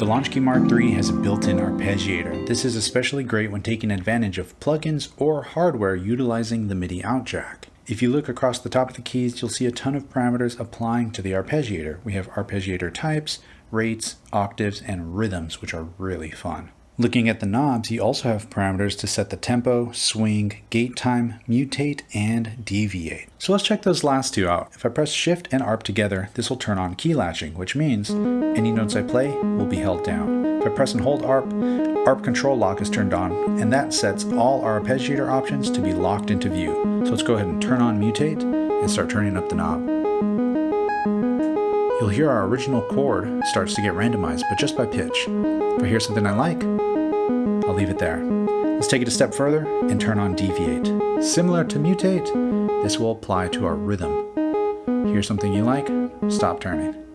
The Launchkey Mark III has a built-in arpeggiator. This is especially great when taking advantage of plugins or hardware utilizing the MIDI out jack. If you look across the top of the keys, you'll see a ton of parameters applying to the arpeggiator. We have arpeggiator types, rates, octaves, and rhythms, which are really fun. Looking at the knobs, you also have parameters to set the tempo, swing, gate time, mutate, and deviate. So let's check those last two out. If I press Shift and ARP together, this will turn on key latching, which means any notes I play will be held down. If I press and hold ARP, ARP control lock is turned on, and that sets all our arpeggiator options to be locked into view. So let's go ahead and turn on mutate and start turning up the knob. You'll hear our original chord starts to get randomized, but just by pitch. If I hear something I like, I'll leave it there. Let's take it a step further and turn on deviate. Similar to mutate, this will apply to our rhythm. Hear something you like, stop turning.